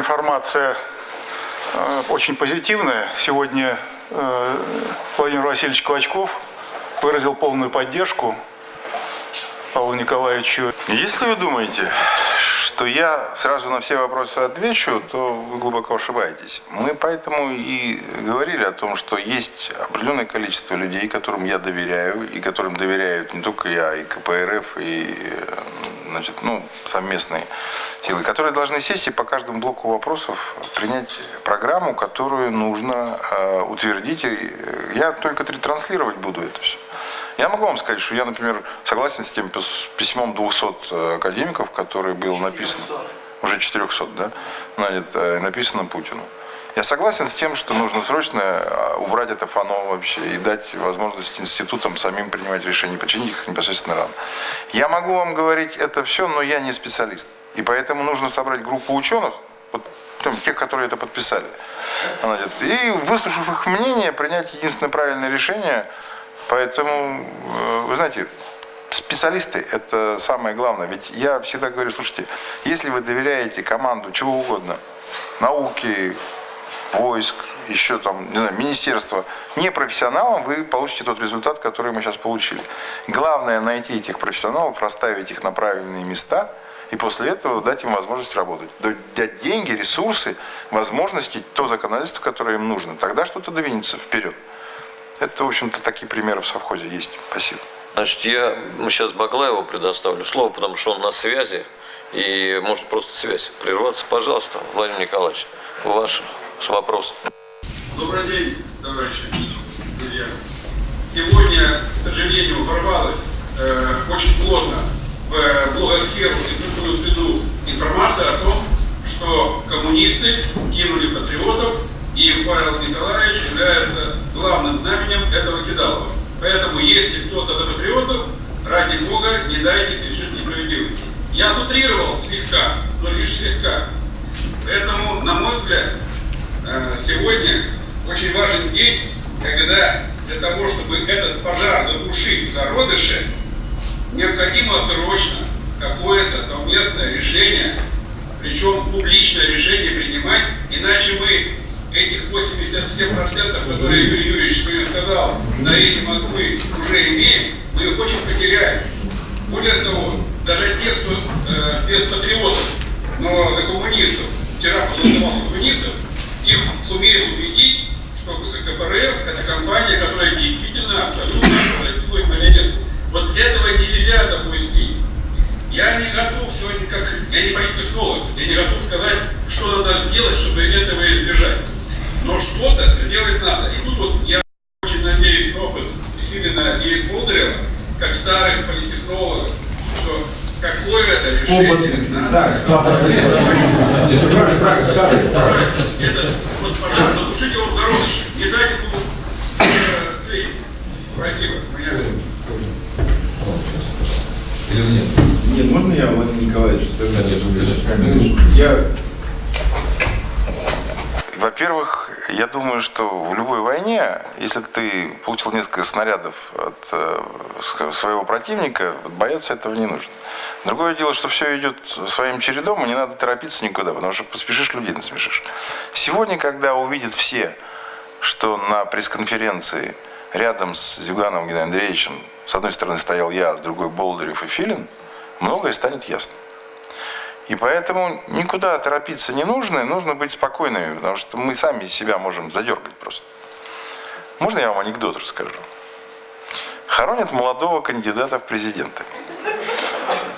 Ситуация э, очень позитивная. Сегодня э, Владимир Васильевич Клочков выразил полную поддержку Павлу Николаевичу. Если вы думаете, что я сразу на все вопросы отвечу, то вы глубоко ошибаетесь. Мы поэтому и говорили о том, что есть определенное количество людей, которым я доверяю, и которым доверяют не только я, и КПРФ, и значит, ну, совместные силы, которые должны сесть и по каждому блоку вопросов принять программу, которую нужно э, утвердить. И я только транслировать буду это все. Я могу вам сказать, что я, например, согласен с тем письмом 200 э, академиков, который был написан, уже 400, да, значит, э, написано Путину. Я согласен с тем, что нужно срочно э, убрать это фано вообще и дать возможность институтам самим принимать решения, починить их непосредственно рано. Я могу вам говорить это все, но я не специалист. И поэтому нужно собрать группу ученых, тех, которые это подписали, и выслушав их мнение, принять единственное правильное решение – Поэтому, э, вы знаете, специалисты – это самое главное. Ведь я всегда говорю, слушайте, если вы доверяете команду чего угодно, науки, войск, еще там, не знаю, министерства, не профессионалам, вы получите тот результат, который мы сейчас получили. Главное найти этих профессионалов, расставить их на правильные места и после этого дать им возможность работать. Дать деньги, ресурсы, возможности, то законодательство, которое им нужно. Тогда что-то двинется вперед. Это, в общем-то, такие примеры в совхозе есть. Спасибо. Значит, я ну, сейчас Баглаеву предоставлю слово, потому что он на связи, и может просто связь прерваться. Пожалуйста, Владимир Николаевич, ваш вопрос. Добрый день, товарищи, друзья. Сегодня, к сожалению, ворвалась э, очень плотно в блогосферу и культурную среду информация о том, что коммунисты кинули патриотов, и Павел Николаевич является главным знаменем этого кидалова. Поэтому, если кто-то за патриотов, ради Бога, не дайте лишить несправедливости. Я сутрировал слегка, но лишь слегка. Поэтому, на мой взгляд, э, сегодня очень важен день, когда для того, чтобы этот пожар затушить в зародыше, необходимо срочно какое-то совместное решение, причем публичное решение принимать, иначе мы этих 87%, которые Юрий Юрьевич сегодня сказал, на эти Москвы уже имеем, мы их очень потеряем. Более того, даже те, кто э, без патриотов, но за коммунистов, вчера проголосовал за коммунистов, их сумеет убедить, что КПРФ это компания, которая действительно абсолютно превратилась на Ленинку. Вот этого нельзя допустить. Я не готов сегодня, как я не политтехнолог, я не готов сказать, что надо сделать, чтобы этого избежать но что-то сделать надо. И тут вот я очень надеюсь на опыт Филина и Болдырева, как старых политтехнологов, что какое-то решение Опыт, надо. Это, вот, пожалуйста, душите его в не дайте ему тлеть. Спасибо. Меня Или нет? Нет, можно я, Владимир Николаевич, скажу? Конечно, Я во-первых, я думаю, что в любой войне, если ты получил несколько снарядов от э, своего противника, бояться этого не нужно. Другое дело, что все идет своим чередом, и не надо торопиться никуда, потому что поспешишь, людей насмешишь. Сегодня, когда увидят все, что на пресс-конференции рядом с Зюгановым Геннадием Андреевичем с одной стороны стоял я, с другой Болдырев и Филин, многое станет ясно. И поэтому никуда торопиться не нужно, нужно быть спокойными, потому что мы сами себя можем задергать просто. Можно я вам анекдот расскажу? Хоронят молодого кандидата в президенты.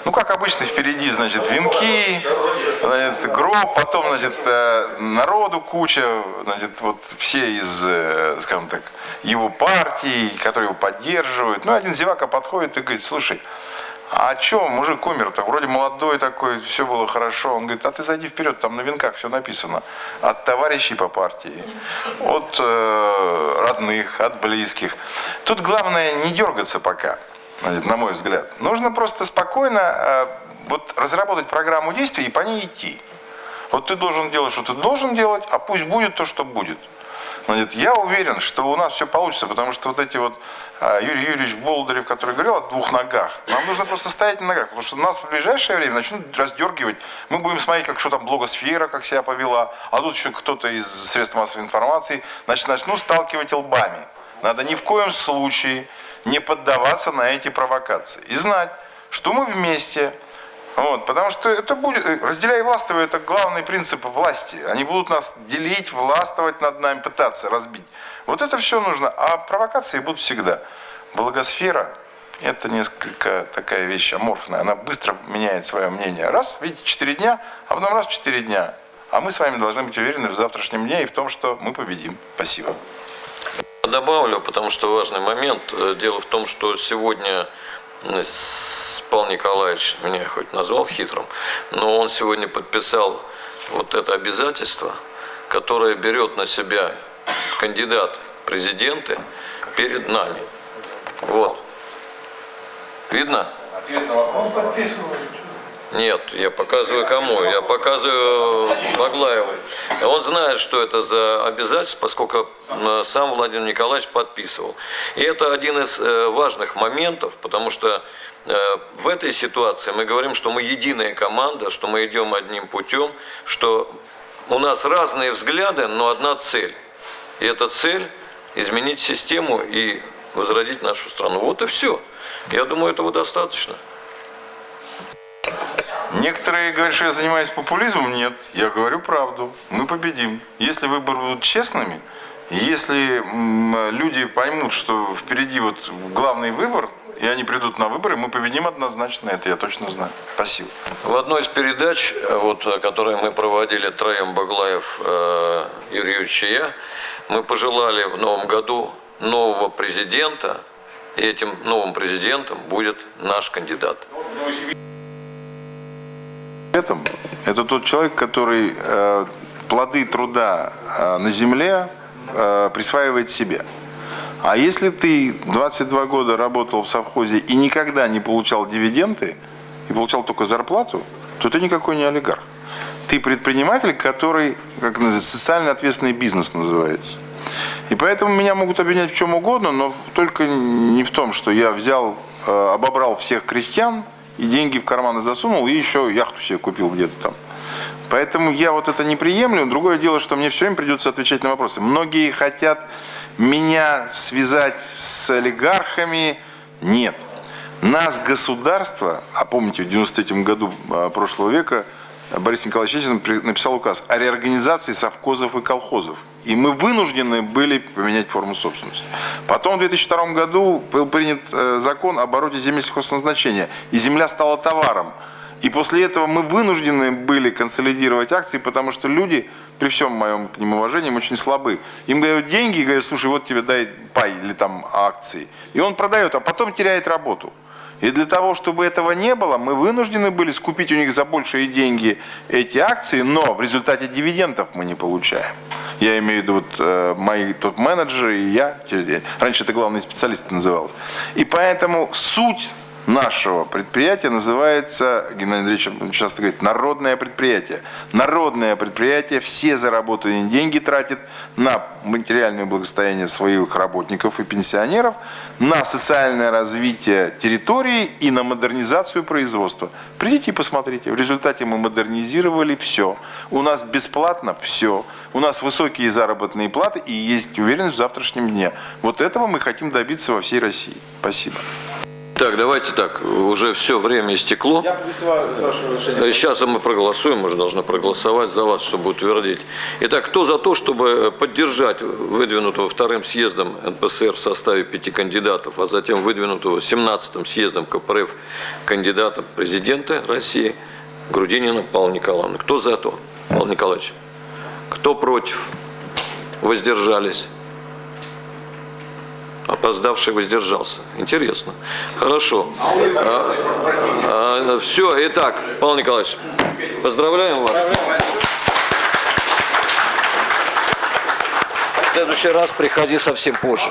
Ну, как обычно, впереди, значит, венки, значит, гроб, потом, значит, э, народу куча, значит, вот все из, э, скажем так, его партии, которые его поддерживают. Ну, один зевака подходит и говорит, слушай, а что, мужик умер-то, вроде молодой такой, все было хорошо. Он говорит, а ты зайди вперед, там на венках все написано. От товарищей по партии, от э, родных, от близких. Тут главное не дергаться пока, на мой взгляд. Нужно просто спокойно э, вот, разработать программу действий и по ней идти. Вот ты должен делать, что ты должен делать, а пусть будет то, что будет. Он говорит, я уверен, что у нас все получится, потому что вот эти вот а, Юрий Юрьевич Болдырев, который говорил о двух ногах, нам нужно просто стоять на ногах, потому что нас в ближайшее время начнут раздергивать. Мы будем смотреть, как что там блогосфера, как себя повела, а тут еще кто-то из средств массовой информации, значит, начнут сталкивать лбами. Надо ни в коем случае не поддаваться на эти провокации. И знать, что мы вместе, вот, потому что это будет, э, разделяй и это главный принцип власти. Они будут нас делить, властвовать над нами, пытаться разбить. Вот это все нужно, а провокации будут всегда. Благосфера – это несколько такая вещь аморфная, она быстро меняет свое мнение. Раз, видите, 4 дня, а потом раз 4 дня. А мы с вами должны быть уверены в завтрашнем дне и в том, что мы победим. Спасибо. Добавлю, потому что важный момент. Э, Дело в том, что сегодня Павел Николаевич меня хоть назвал хитрым, но он сегодня подписал вот это обязательство, которое берет на себя кандидат в президенты перед нами. Вот. Видно? Нет, я показываю кому? Я показываю Баглаеву. Он знает, что это за обязательство, поскольку э, сам Владимир Николаевич подписывал. И это один из э, важных моментов, потому что э, в этой ситуации мы говорим, что мы единая команда, что мы идем одним путем, что у нас разные взгляды, но одна цель. И эта цель – изменить систему и возродить нашу страну. Вот и все. Я думаю, этого достаточно. Некоторые говорят, что я занимаюсь популизмом. Нет, я говорю правду. Мы победим. Если выборы будут честными, если люди поймут, что впереди вот главный выбор, и они придут на выборы, мы победим однозначно. Это я точно знаю. Спасибо. В одной из передач, э, вот, э, которые мы проводили троем Баглаев, э, Юрий Юрьевич и я, мы пожелали в новом году нового президента, и этим новым президентом будет наш кандидат. Этом это тот человек, который э, плоды труда э, на земле э, присваивает себе. А если ты 22 года работал в совхозе и никогда не получал дивиденды, и получал только зарплату, то ты никакой не олигарх. Ты предприниматель, который, как называется, социально ответственный бизнес называется. И поэтому меня могут обвинять в чем угодно, но только не в том, что я взял, э, обобрал всех крестьян и деньги в карманы засунул, и еще яхту себе купил где-то там. Поэтому я вот это не приемлю. Другое дело, что мне все время придется отвечать на вопросы. Многие хотят меня связать с олигархами. Нет. Нас государство, а помните, в 93 году а, прошлого века Борис Николаевич Ельцин написал указ о реорганизации совхозов и колхозов. И мы вынуждены были поменять форму собственности. Потом в 2002 году был принят э, закон об обороте земель сельхозназначения, и земля стала товаром. И после этого мы вынуждены были консолидировать акции, потому что люди, при всем моем к ним уважении, очень слабы. Им дают деньги и говорят, слушай, вот тебе дай пай или там акции. И он продает, а потом теряет работу. И для того, чтобы этого не было, мы вынуждены были скупить у них за большие деньги эти акции, но в результате дивидендов мы не получаем. Я имею в виду вот, э, мои топ-менеджеры и я. Раньше это главный специалист называлось. И поэтому суть нашего предприятия называется, Геннадий Андреевич часто говорит, народное предприятие. Народное предприятие все заработанные деньги тратит на материальное благосостояние своих работников и пенсионеров, на социальное развитие территории и на модернизацию производства. Придите и посмотрите. В результате мы модернизировали все. У нас бесплатно все. У нас высокие заработные платы и есть уверенность в завтрашнем дне. Вот этого мы хотим добиться во всей России. Спасибо. Так, давайте так, уже все, время истекло. Я призываю, вашего разрешения, Сейчас мы проголосуем, мы же должны проголосовать за вас, чтобы утвердить. Итак, кто за то, чтобы поддержать выдвинутого вторым съездом НПСР в составе пяти кандидатов, а затем выдвинутого 17-м съездом КПРФ кандидата в президенты России Грудинина Павла Николаевна? Кто за то, Павел Николаевич? Кто против? Воздержались? Опоздавший воздержался. Интересно. Хорошо. все, итак, Павел Николаевич, поздравляем вас. В следующий раз приходи совсем позже.